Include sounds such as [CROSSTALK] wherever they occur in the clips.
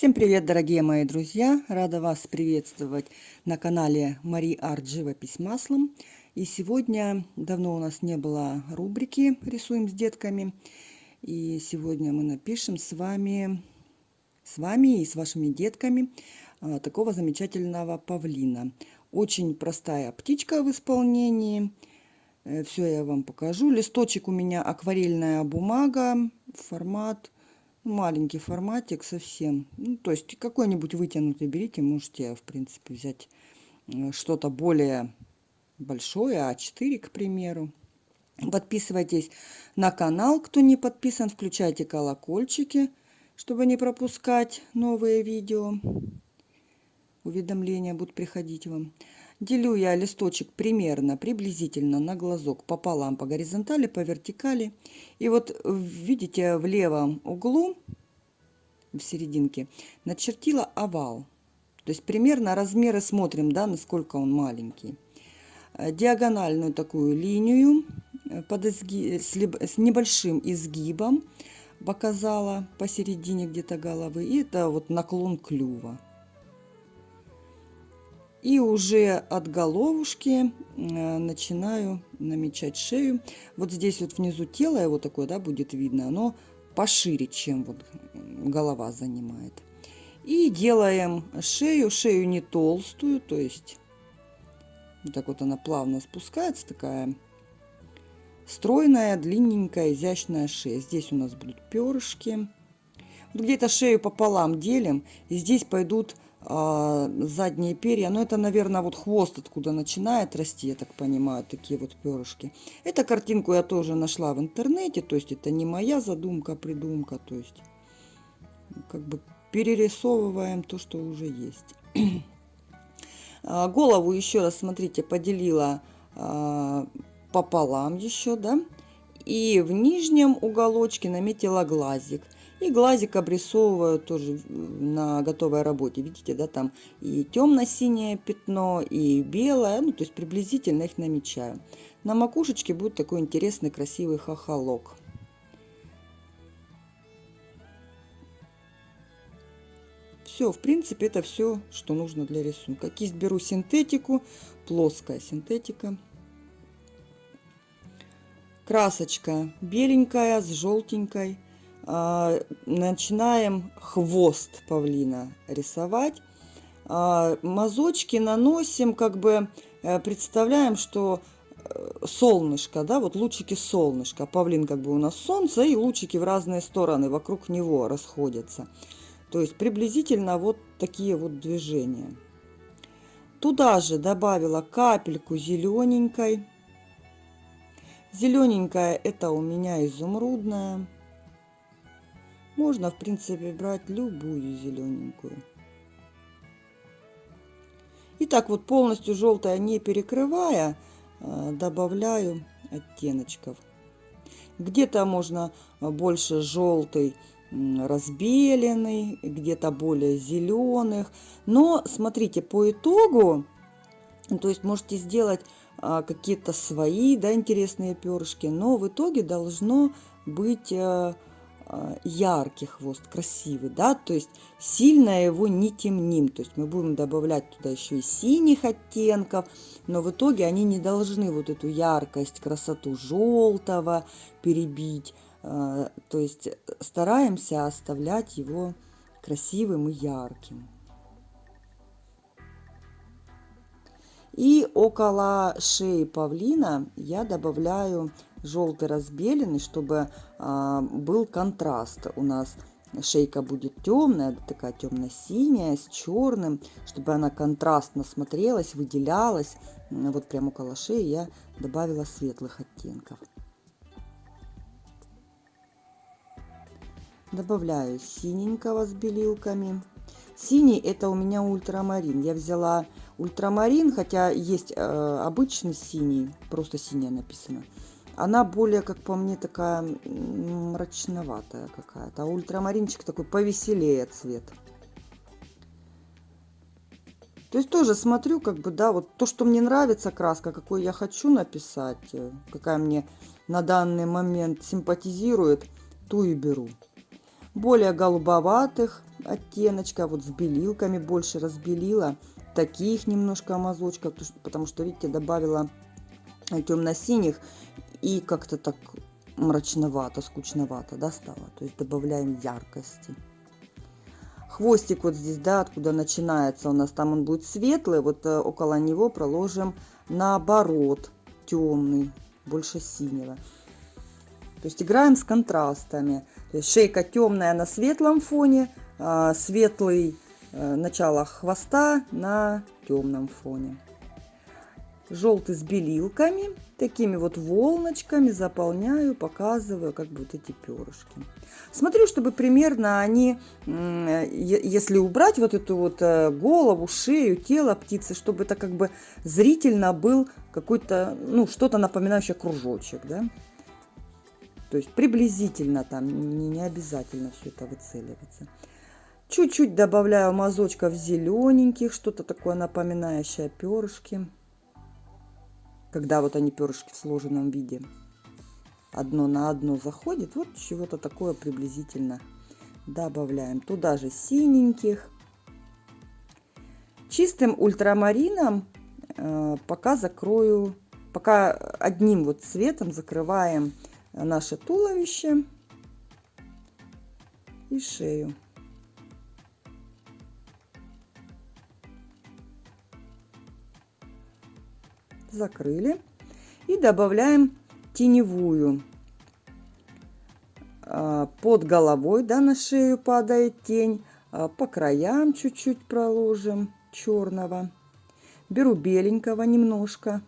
Всем привет, дорогие мои друзья! Рада вас приветствовать на канале Мари Арт Живопись маслом. И сегодня, давно у нас не было рубрики «Рисуем с детками». И сегодня мы напишем с вами, с вами и с вашими детками а, такого замечательного павлина. Очень простая птичка в исполнении. Э, Все я вам покажу. Листочек у меня акварельная бумага, формат маленький форматик совсем. Ну, то есть какой-нибудь вытянутый берите, можете, в принципе, взять э, что-то более большое, А4, к примеру. Подписывайтесь на канал, кто не подписан, включайте колокольчики, чтобы не пропускать новые видео. Уведомления будут приходить вам. Делю я листочек примерно, приблизительно на глазок пополам по горизонтали, по вертикали. И вот видите в левом углу, в серединке, начертила овал. То есть примерно размеры смотрим, да, насколько он маленький. Э, диагональную такую линию э, под изги... с небольшим изгибом показала посередине где-то головы. И это вот наклон клюва. И уже от головушки э, начинаю намечать шею. Вот здесь вот внизу тело его такое, да, будет видно. Оно пошире, чем вот голова занимает. И делаем шею. Шею не толстую, то есть вот так вот она плавно спускается, такая стройная, длинненькая, изящная шея. Здесь у нас будут перышки. Где-то шею пополам делим, и здесь пойдут задние перья. Но это, наверное, вот хвост откуда начинает расти, я так понимаю, такие вот перышки. Эту картинку я тоже нашла в интернете, то есть это не моя задумка, придумка, то есть как бы перерисовываем то, что уже есть. [CLEARS THROAT] А, голову еще раз, смотрите, поделила а, пополам еще, да, и в нижнем уголочке наметила глазик. И глазик обрисовываю тоже на готовой работе. Видите, да, там и темно-синее пятно, и белое. Ну, то есть приблизительно их намечаю. На макушечке будет такой интересный, красивый хохолок. Все, в принципе, это все, что нужно для рисунка. Кисть беру синтетику, плоская синтетика. Красочка беленькая с желтенькой. А, начинаем хвост павлина рисовать. А, мазочки наносим, как бы э, представляем, что э, солнышко, да, вот лучики солнышка. Павлин как бы у нас солнце, и лучики в разные стороны вокруг него расходятся. То есть приблизительно вот такие вот движения. Туда же добавила капельку зелененькой. Зелененькая это у меня изумрудная. Можно, в принципе, брать любую зелененькую. И так вот полностью желтая не перекрывая, э, добавляю оттеночков. Где-то можно больше желтый разбеленный, где-то более зеленых. Но смотрите, по итогу, то есть можете сделать а, какие-то свои да, интересные перышки, но в итоге должно быть э, яркий хвост, красивый, да, то есть сильно его не темним, то есть мы будем добавлять туда еще и синих оттенков, но в итоге они не должны вот эту яркость, красоту желтого перебить, э, то есть стараемся оставлять его красивым и ярким. И около шеи павлина я добавляю желтый разбеленный, чтобы а, был контраст. У нас шейка будет темная, такая темно-синяя, с черным, чтобы она контрастно смотрелась, выделялась. Вот прямо около шеи я добавила светлых оттенков. Добавляю синенького с белилками. Синий это у меня ультрамарин. Я взяла ультрамарин, хотя есть э, обычный синий, просто синяя написано. Она более, как по мне, такая мрачноватая какая-то. А ультрамаринчик такой повеселее цвет. То есть тоже смотрю, как бы, да, вот то, что мне нравится краска, какой я хочу написать, э, какая мне на данный момент симпатизирует, ту и беру. Более голубоватых оттеночка, вот с белилками больше разбелила. Таких немножко мазочков, потому что, видите, добавила темно-синих и как-то так мрачновато, скучновато, да, стало. То есть добавляем яркости. Хвостик вот здесь, да, откуда начинается у нас, там он будет светлый, вот э, около него проложим наоборот темный, больше синего. То есть играем с контрастами. То есть шейка темная на светлом фоне, а светлый э, начало хвоста на темном фоне. Желтый с белилками, такими вот волночками заполняю, показываю как бы эти перышки. Смотрю, чтобы примерно они, если убрать вот эту вот э, голову, шею, тело птицы, чтобы это как бы зрительно был какой-то, ну, что-то напоминающее кружочек, да. То есть приблизительно там, не, не обязательно все это выцеливаться. Чуть-чуть добавляю мазочков зелененьких, что-то такое напоминающее перышки. Когда вот они перышки в сложенном виде. Одно на одно заходит. Вот чего-то такое приблизительно добавляем. Туда же синеньких. Чистым ультрамарином э, пока закрою, пока одним вот цветом закрываем наше туловище и шею. Закрыли. И добавляем теневую. А, под головой, да, на шею падает тень. А, по краям чуть-чуть проложим черного. Беру беленького немножко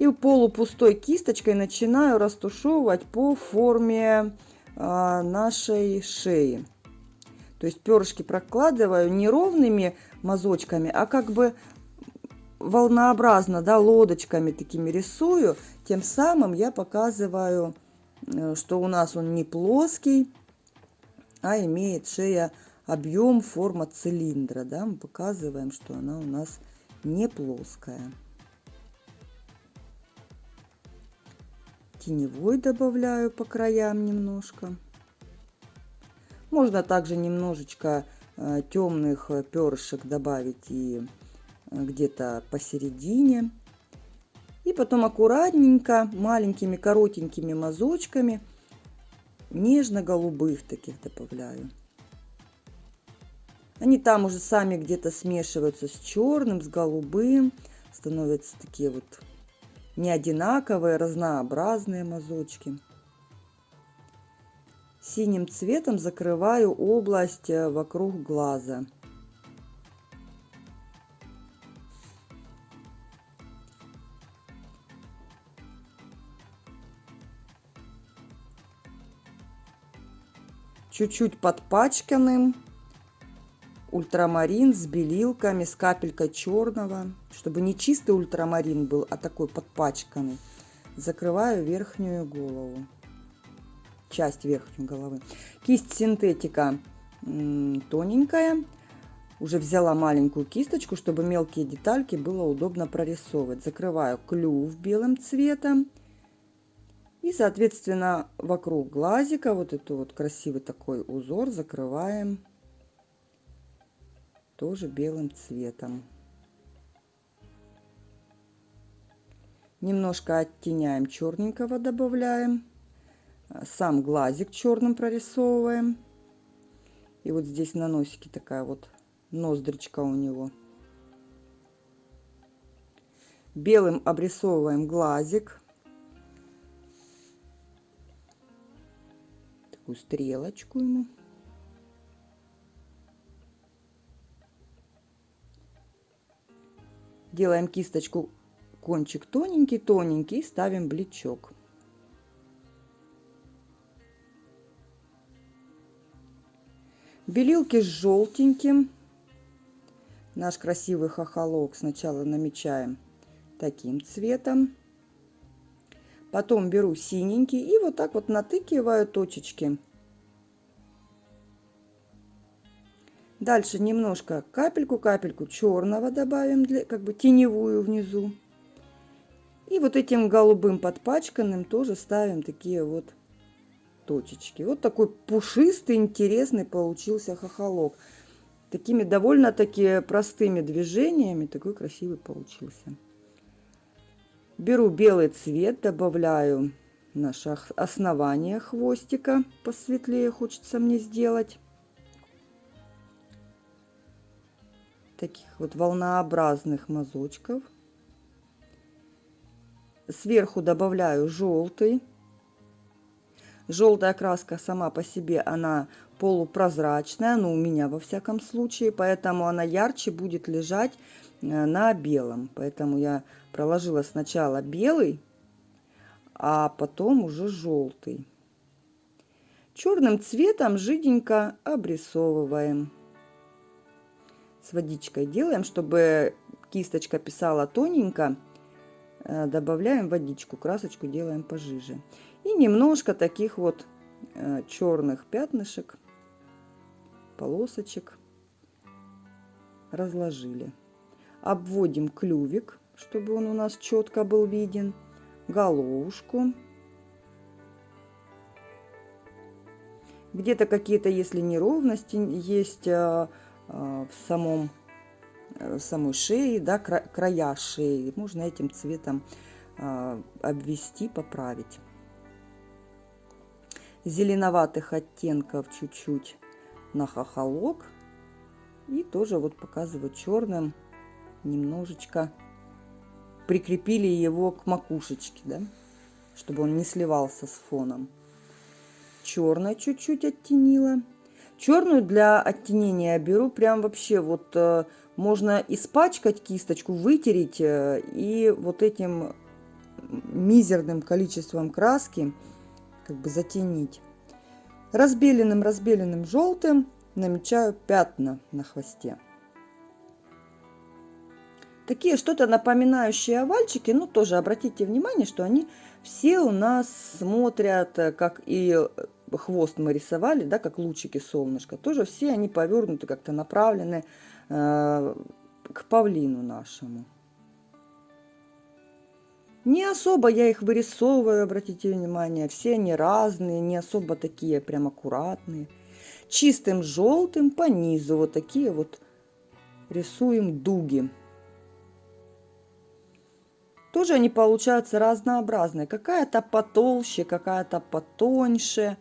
и полупустой кисточкой начинаю растушевывать по форме а, нашей шеи. То есть перышки прокладываю не ровными мазочками, а как бы волнообразно, да, лодочками такими рисую. Тем самым я показываю, э, что у нас он не плоский, а имеет шея объем, форма цилиндра. Да? Мы показываем, что она у нас не плоская. теневой добавляю по краям немножко. Можно также немножечко э, темных перышек добавить и где-то посередине. И потом аккуратненько, маленькими коротенькими мазочками, нежно-голубых таких добавляю. Они там уже сами где-то смешиваются с черным, с голубым, становятся такие вот не одинаковые, разнообразные мазочки. Синим цветом закрываю область э, вокруг глаза. Чуть-чуть подпачканным ультрамарин с белилками, с капелькой черного, чтобы не чистый ультрамарин был, а такой подпачканный. Закрываю верхнюю голову, часть верхней головы. Кисть синтетика тоненькая. Уже взяла маленькую кисточку, чтобы мелкие детальки было удобно прорисовывать. Закрываю клюв белым цветом. И, соответственно, вокруг глазика вот эту вот красивый такой узор закрываем тоже белым цветом. Немножко оттеняем черненького, добавляем. Сам глазик черным прорисовываем. И вот здесь на носике такая вот ноздричка у него. Белым обрисовываем глазик. Такую стрелочку ему. Делаем кисточку кончик тоненький-тоненький и ставим блечок. Белилки с желтеньким. Наш красивый хохолок сначала намечаем таким цветом. Потом беру синенький и вот так вот натыкиваю точечки. Дальше немножко капельку-капельку черного добавим, для, как бы теневую внизу. И вот этим голубым подпачканным тоже ставим такие вот точечки. Вот такой пушистый, интересный получился хохолок. Такими довольно-таки простыми движениями такой красивый получился. Беру белый цвет, добавляю наше основание хвостика, посветлее хочется мне сделать. Таких вот волнообразных мазочков. Сверху добавляю желтый. Желтая краска сама по себе, она полупрозрачная, ну у меня во всяком случае, поэтому она ярче будет лежать на белом. Поэтому я проложила сначала белый, а потом уже желтый. Черным цветом жиденько обрисовываем. С водичкой делаем, чтобы кисточка писала тоненько. Э, добавляем водичку, красочку делаем пожиже. И немножко таких вот э, черных пятнышек, полосочек разложили. Обводим клювик, чтобы он у нас четко был виден головушку. Где-то какие-то, если неровности есть а, а, в самом в самой шее, да, края шеи, можно этим цветом а, обвести, поправить. Зеленоватых оттенков чуть-чуть на хохолок. И тоже вот показываю черным немножечко прикрепили его к макушечке, да, чтобы он не сливался с фоном. Черной чуть-чуть оттенила. Черную для оттенения беру прям вообще вот э, можно испачкать кисточку, вытереть э, и вот этим мизерным количеством краски как бы затенить. Разбеленным, разбеленным желтым намечаю пятна на хвосте. Такие что-то напоминающие овальчики, ну тоже обратите внимание, что они все у нас смотрят, э, как и э, хвост мы рисовали, да, как лучики солнышка. Тоже все они повернуты, как-то направлены э, к павлину нашему. Не особо я их вырисовываю, обратите внимание. Все они разные, не особо такие прям аккуратные. Чистым желтым по низу вот такие вот рисуем дуги. Тоже они получаются разнообразные. Какая-то потолще, какая-то потоньше.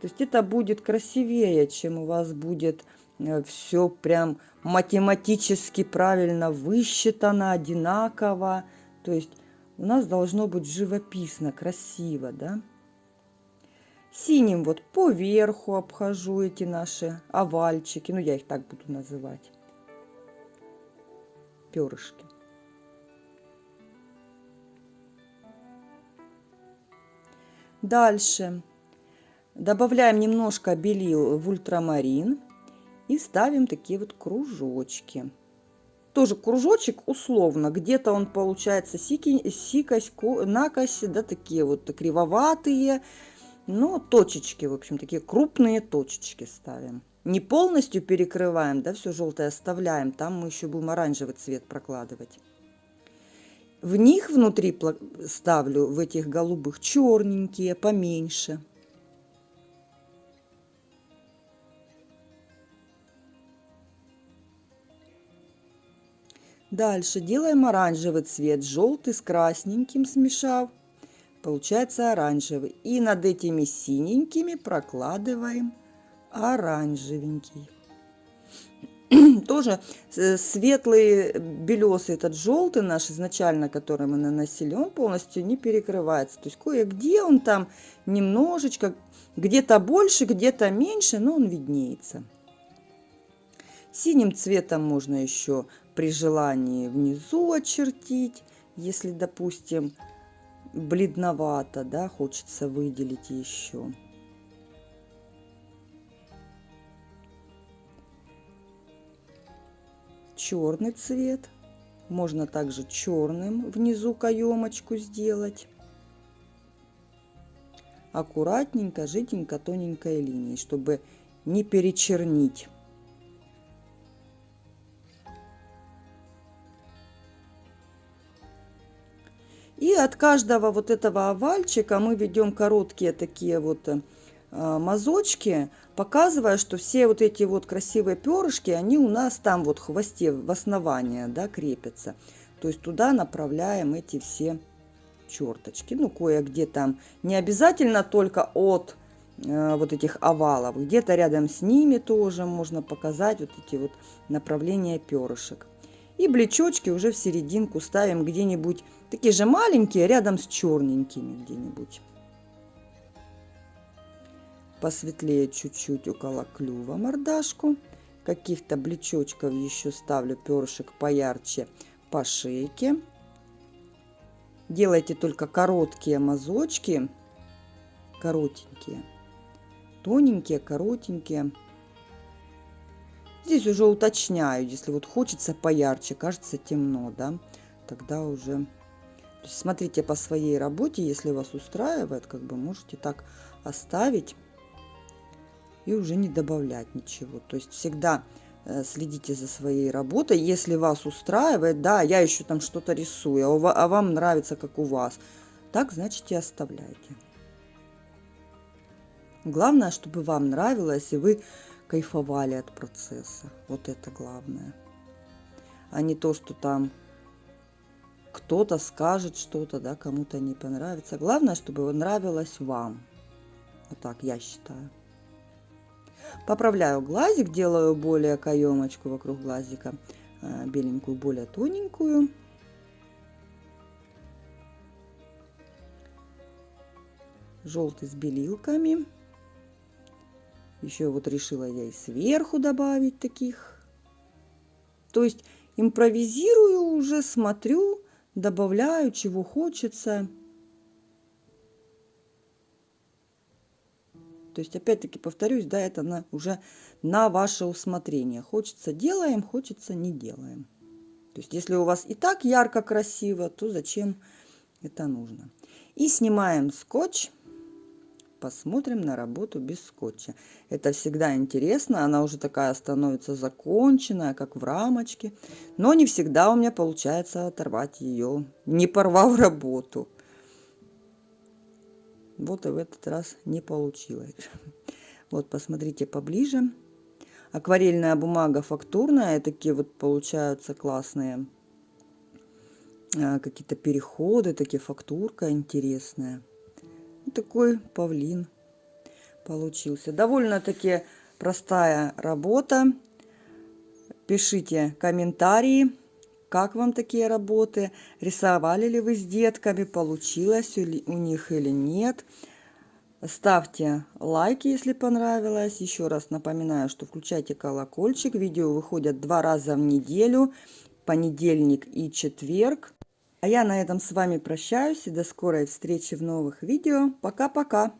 То есть это будет красивее, чем у вас будет э, все прям математически правильно высчитано, одинаково. То есть у нас должно быть живописно, красиво, да? Синим вот по верху обхожу эти наши овальчики, ну я их так буду называть, перышки. Дальше добавляем немножко белил в ультрамарин и ставим такие вот кружочки. Тоже кружочек условно, где-то он получается сики, сикость, накось, да, такие вот кривоватые, но точечки, в общем, такие крупные точечки ставим. Не полностью перекрываем, да, все желтое оставляем, там мы еще будем оранжевый цвет прокладывать. В них внутри ставлю, в этих голубых, черненькие, поменьше. Дальше делаем оранжевый цвет, желтый с красненьким смешав. Получается оранжевый. И над этими синенькими прокладываем оранжевенький. [CLEARS THROAT] тоже э, светлый белесый этот желтый наш изначально, который мы наносили, он полностью не перекрывается. То есть кое-где он там немножечко, где-то больше, где-то меньше, но он виднеется. Синим цветом можно еще при желании внизу очертить, если, допустим, бледновато, да, хочется выделить еще. Черный цвет. Можно также черным внизу каемочку сделать. Аккуратненько, жиденько, тоненькой линией, чтобы не перечернить. И от каждого вот этого овальчика мы ведем короткие такие вот э, мазочки, показывая, что все вот эти вот красивые перышки, они у нас там вот в хвосте, в основании, да, крепятся. То есть туда направляем эти все черточки. Ну, кое-где там не обязательно только от э, вот этих овалов. Где-то рядом с ними тоже можно показать вот эти вот направления перышек. И блечочки уже в серединку ставим где-нибудь такие же маленькие, рядом с черненькими где-нибудь. Посветлее чуть-чуть около клюва мордашку. Каких-то блечочков еще ставлю перышек поярче по шейке. Делайте только короткие мазочки, коротенькие, тоненькие, коротенькие. Здесь уже уточняю, если вот хочется поярче, кажется темно, да, тогда уже... смотрите по своей работе, если вас устраивает, как бы можете так оставить и уже не добавлять ничего. То есть всегда Э, следите за своей работой. Если вас устраивает, да, я еще там что-то рисую, а, а вам нравится, как у вас, так, значит, и оставляйте. Главное, чтобы вам нравилось, и вы кайфовали от процесса. Вот это главное. А не то, что там кто-то скажет что-то, да, кому-то не понравится. Главное, чтобы нравилось вам. Вот так я считаю. Поправляю глазик, делаю более каемочку вокруг глазика, э, беленькую, более тоненькую. Желтый с белилками. Еще вот решила я и сверху добавить таких. То есть импровизирую уже, смотрю, добавляю, чего хочется. То есть, опять-таки, повторюсь, да, это на, уже на ваше усмотрение. Хочется делаем, хочется не делаем. То есть, если у вас и так ярко, красиво, то зачем это нужно? И снимаем скотч. Посмотрим на работу без скотча. Это всегда интересно. Она уже такая становится законченная, как в рамочке. Но не всегда у меня получается оторвать ее, не порвав работу. Вот и в этот раз не получилось. [LAUGHS] Вот, посмотрите поближе. Акварельная бумага фактурная. Такие вот получаются классные а, какие-то переходы, такие фактурка интересная. такой павлин получился. Довольно-таки простая работа. Пишите комментарии как вам такие работы? Рисовали ли вы с детками? Получилось у них или нет? Ставьте лайки, если понравилось. Еще раз напоминаю, что включайте колокольчик. Видео выходят два раза в неделю, понедельник и четверг. А я на этом с вами прощаюсь и до скорой встречи в новых видео. Пока-пока!